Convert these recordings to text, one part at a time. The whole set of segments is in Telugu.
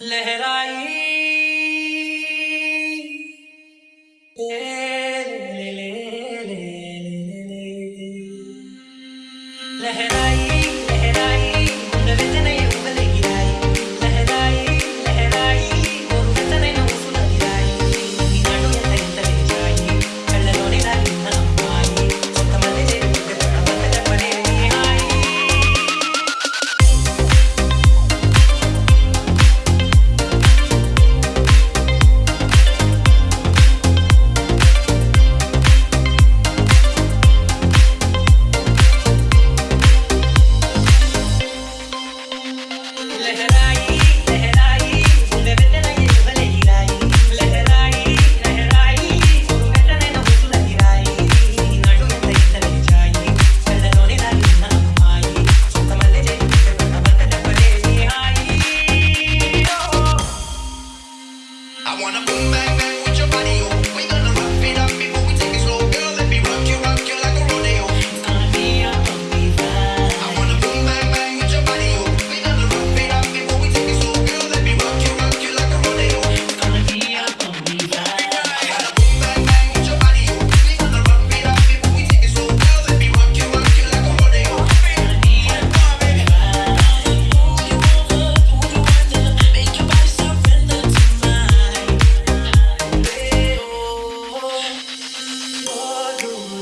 लहराई लहराई।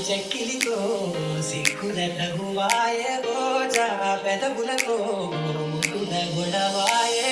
చెక్కిలితో సిగ్గుల తగువాయే ఓజా పెదవులతో ముగ్గుల గొడవాయే.